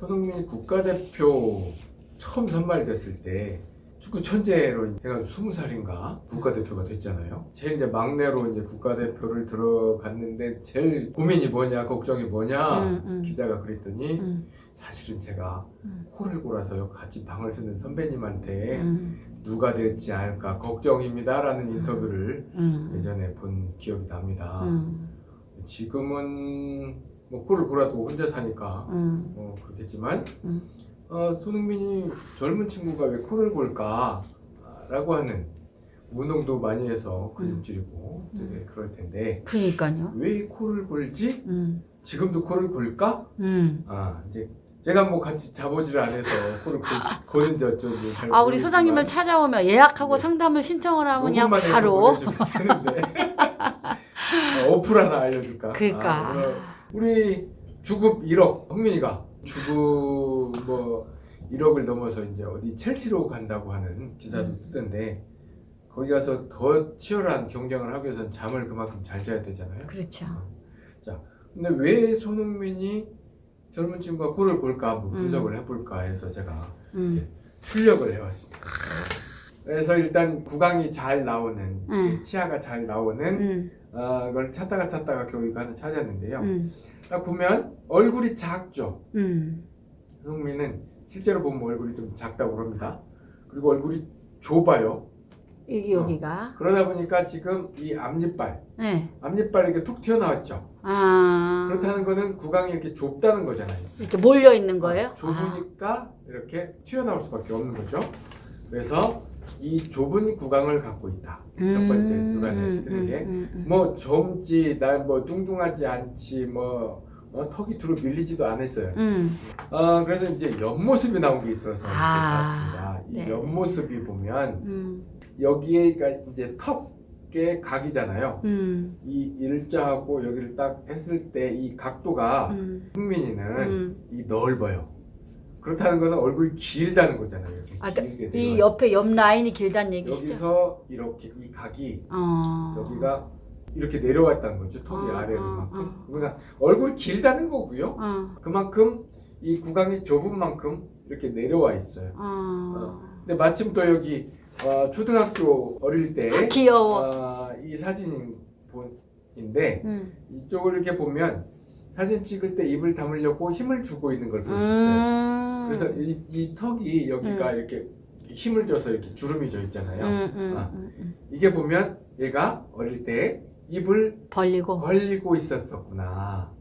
손흥민이 국가대표 처음 선발됐을 때 축구 천재로 해가 20살인가 국가대표가 됐잖아요. 제일 이제 막내로 이제 국가대표를 들어갔는데 제일 고민이 뭐냐 걱정이 뭐냐 음, 음. 기자가 그랬더니 음, 사실은 제가 음. 코를 골아서 같이 방을 쓰는 선배님한테 음, 누가 될지 않을까 걱정입니다 라는 인터뷰를 음, 예전에 본 기억이 납니다. 음, 지금은 뭐 코를 골아도 혼자 사니까 음. 어, 그렇겠지만 음. 어, 손흥민이 젊은 친구가 왜 코를 골까 라고 하는 운동도 많이 해서 근육질이고 되게 그럴 텐데 그러니까요. 왜 코를 골지? 음, 지금도 코를 골까? 음. 아 이제 제가 뭐 같이 자보지를 안 해서 코를 고, 고는지 어쩐지 잘 아 우리 소장님을 찾아오면 예약하고 네. 상담을 신청을 하면 그냥 바로 되는데 어, 어플 하나 알려줄까? 그러니까 아, 우리 주급 1억 흥민이가 주급 뭐 1억을 넘어서 이제 어디 첼시로 간다고 하는 기사도 음. 뜨던데 거기 가서 더 치열한 경쟁을 하기 위해서는 잠을 그만큼 잘 자야 되잖아요. 그렇죠. 근데 왜 손흥민이 젊은 친구가 골을 볼까 한번 음. 분석을 해볼까 해서 제가 음, 출력을 해왔습니다. 그래서 일단 구강이 잘 나오는 음. 치아가 잘 나오는 음, 아, 그걸 찾다가 찾다가 겨우 이거 하나 찾았는데요. 음, 딱 보면 얼굴이 작죠. 음, 손흥민은 실제로 보면 얼굴이 좀 작다고 그럽니다. 그리고 얼굴이 좁아요. 여기 여기가 그러다 보니까 지금 이 앞니빨, 네. 앞니빨이 이렇게 툭 튀어나왔죠. 아 그렇다는 거는 구강이 이렇게 좁다는 거잖아요. 이렇게 몰려 있는 거예요? 어, 좁으니까 이렇게 튀어나올 수밖에 없는 거죠. 그래서 이 좁은 구강을 갖고 있다. 아. 첫 번째 음, 눈에 음, 게. 음, 음. 뭐 젊지, 난뭐 뚱뚱하지 않지, 뭐 어, 턱이 뒤로 밀리지도 않았어요. 음, 어, 그래서 이제 옆모습이 나온 게 있어서 아, 봤습니다. 이 네. 옆모습이 보면 음, 여기가 이제 턱의 각이잖아요. 음, 이 일자하고 여기를 딱 했을 때 이 각도가 음, 흥민이는 음. 이 넓어요. 그렇다는 거는 얼굴이 길다는 거잖아요. 이렇게 아, 길게 그러니까 이. 옆에 옆 라인이 길다는 얘기시죠? 여기서 이렇게 이 각이 어. 여기가 이렇게 내려왔다는 거죠. 턱이 어, 아래로만큼. 어, 그러니까 얼굴이 길다는 거고요. 어, 그만큼 이 구강이 좁은 만큼 이렇게 내려와 있어요. 어. 근데 마침 또 여기 어, 초등학교 어릴 때 아, 귀여워. 어, 이 사진인데 음. 이쪽을 이렇게 보면 사진 찍을 때 입을 담으려고 힘을 주고 있는 걸 볼 수 있어요. 음. 그래서 이, 이 턱이 여기가 음. 이렇게 힘을 줘서 이렇게 주름이 져 있잖아요. 음, 음, 아. 음, 음. 이게 보면 얘가 어릴 때 입을 벌리고. 벌리고 있었구나.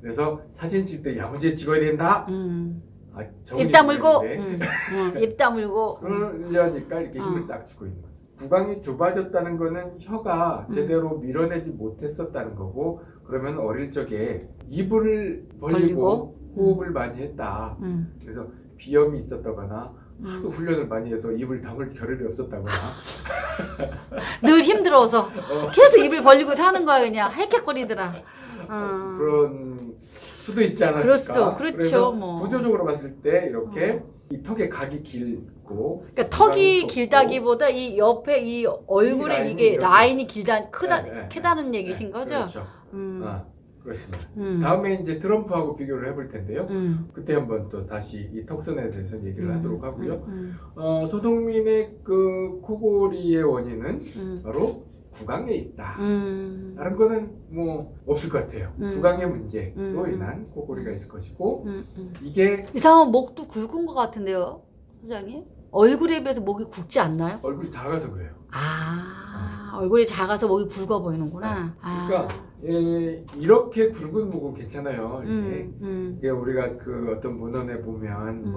그래서 사진 찍을 때 야무지게 찍어야 된다. 음. 아, 입 다물고. 음, 음, 입 다물고. 그러려니까 이렇게 힘을 어. 딱 주고 있는 거죠. 구강이 좁아졌다는 거는 혀가 음. 제대로 밀어내지 못했었다는 거고 그러면 어릴 적에 입을 벌리고, 벌리고. 호흡을 많이 했다. 음, 그래서 비염이 있었다거나 하도 음. 훈련을 많이 해서 입을 담을 겨를이 없었다거나 늘 힘들어서 어, 계속 입을 벌리고 사는 거야 그냥 헥헥거리더라. 어. 그런 수도 있지 않았을까. 그럴 수도, 그렇죠, 뭐. 구조적으로 봤을 때 이렇게 이 턱의 각이 길고 그러니까 턱이 길다기보다 이 옆에 이 얼굴에 라인이 이게. 라인이 길다 크다 네, 네, 크다는 얘기신 네, 거죠? 그렇죠. 음. 아, 그렇습니다. 음. 다음에 이제 트럼프하고 비교를 해볼 텐데요. 음. 그때 한번 또 다시 이 턱선에 대해서 얘기를 음. 하도록 하고요. 음. 어, 소동민의 그 코골이의 원인은 음. 바로 구강에 있다. 음. 다른 거는 뭐 없을 것 같아요. 음. 구강의 문제로 음. 인한 코골이가 있을 것이고 음. 음. 이게 이 사람은 목도 굵은 것 같은데요, 소장님? 얼굴에 비해서 목이 굵지 않나요? 얼굴이 작아서 그래요. 아, 얼굴이 작아서 목이 굵어 보이는구나. 아. 그러니까 예, 이렇게 굵은 목은 괜찮아요. 이게 음, 음, 이게 우리가 그 어떤 문헌에 보면 음.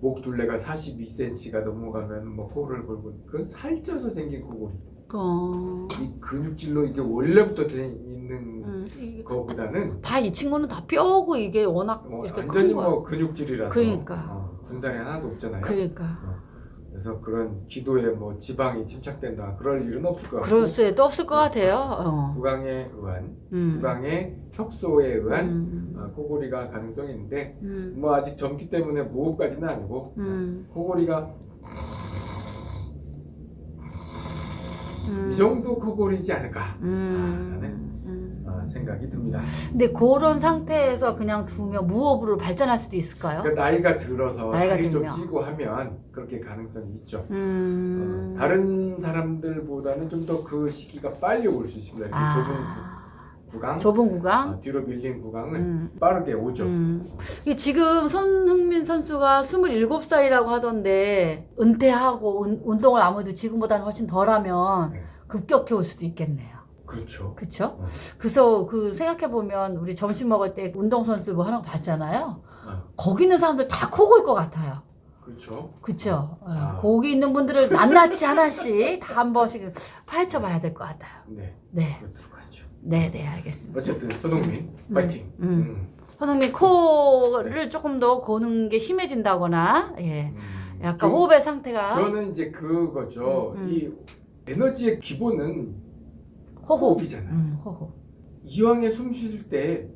뭐목 둘레가 42cm가 넘어가면 뭐 코를 골고 그건 살쪄서 생긴 코골이. 어, 이 근육질로 이게 원래부터 돼 있는 음, 거보다는 다 이 친구는 다 뼈고 이게 워낙 뭐 이렇게 완전히. 뭐 근육질이라서 그러니까. 어, 군살이 하나도 없잖아요. 그러니까. 그래서 그런 기도에 뭐 지방이 침착된다 그럴 일은 없을 것 같고 그럴 수도 없을 것 같아요. 어. 구강에 의한 음. 구강의 협소에 의한 음. 어, 코골이가 가능성이 있는데 음. 뭐 아직 젊기 때문에 무호흡까지는 아니고 음. 코골이가 음. 이 정도 코골이지 않을까 음. 아, 음. 아, 생각이 듭니다. 근데 그런 상태에서 그냥 두면 무호흡으로 발전할 수도 있을까요? 그러니까 나이가 들어서 나이가 살이 좀 들면. 찌고 하면 그렇게 가능성이 있죠. 음. 어, 다른 사람들보다는 좀 더 그 시기가 빨리 올 수 있습니다. 이렇게 좁은 아. 구, 강 좁은 구강? 아, 뒤로 밀린 구강은 음. 빠르게 오죠. 음. 지금 손흥민 선수가 27살이라고 하던데 은퇴하고 운, 운동을 아무래도 지금보다는 훨씬 덜하면 네. 급격히 올 수도 있겠네요. 그렇죠. 어. 그래서 그 생각해 보면 우리 점심 먹을 때 운동선수들 뭐 하는 거 봤잖아요. 어, 거기 있는 사람들 다 코골 것 같아요. 그렇죠. 어, 아. 거기 있는 분들은 낱낱이 하나씩 다 한 번씩 파헤쳐 봐야 될 것 같아요. 네, 네. 네, 네, 알겠습니다. 어쨌든 손흥민 파이팅. 음. 음. 손흥민 코를 조금 더 고는 게 심해진다거나, 예. 음. 약간 좀- 호흡의 상태가 저는 이제 그거죠. 음, 음. 이 에너지의 기본은 호흡. 호흡 이잖아요. 음, 호흡. 이왕에 숨 쉴 때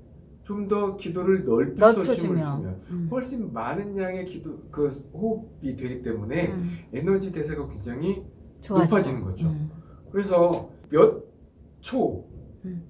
좀 더 기도를 넓혀서 넓혀주면. 쉬면 음. 훨씬 많은 양의 기도 그 호흡이 되기 때문에 음, 에너지 대사가 굉장히 좋아지고. 높아지는 거죠. 음. 그래서 몇초 음.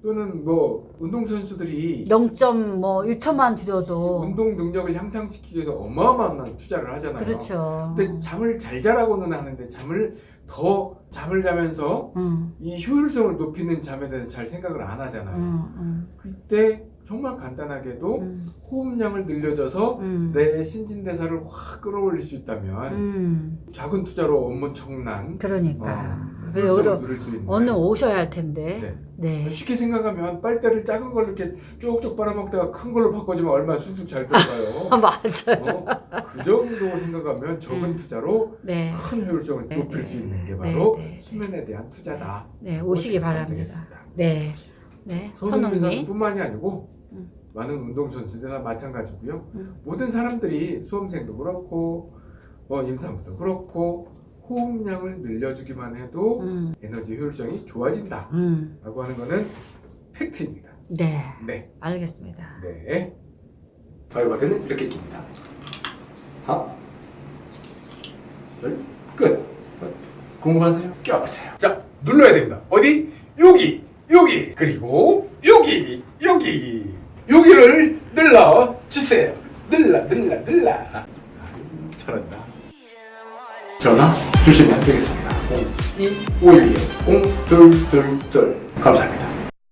또는 뭐 운동 선수들이 0.1초만 줄여도 운동 능력을 향상시키기 위해서 어마어마한 투자를 하잖아요. 그렇죠. 근데 잠을 잘 자라고는 하는데 잠을 더 잠을 자면서 음, 이 효율성을 높이는 잠에 대해서 잘 생각을 안 하잖아요. 음, 그때 정말 간단하게도 음, 호흡량을 늘려줘서 음, 내 신진대사를 확 끌어올릴 수 있다면 음, 작은 투자로 엄청난 그러니까. 어, 그 있는 오늘 오셔야 할 텐데. 네. 네. 쉽게 생각하면 빨대를 작은 걸로 이렇게 쭉쭉 빨아먹다가 큰 걸로 바꿔주면 얼마나 쑥쑥 잘 들어가요. 아, 맞아요. 어? 그 정도 생각하면 적은 음. 투자로 네. 큰 효율성을 네, 높일 네, 수 있는 게 네, 바로 네, 네. 수면에 대한 투자다. 네, 오시기 바랍니다. 네. 네. 손흥민. 선수뿐만이 아니고 음. 많은 운동 선수들 다 마찬가지고요. 음. 모든 사람들이 수험생도 그렇고 뭐 임산부도 그렇고 호흡량을 늘려주기만 해도 음, 에너지 효율성이 좋아진다 라고 음. 하는 거는 팩트입니다. 네. 네, 알겠습니다. 네. 바이바드는 이렇게 낍니다. 하나, 둘, 끝. 궁금하세요? 껴보세요. 자, 눌러야 됩니다. 어디? 여기, 여기, 그리고 여기, 여기, 여기를 눌러 주세요. 눌러, 눌러, 눌러. 잘한다. 전화 주시면 되겠습니다. 0251 0222 감사합니다.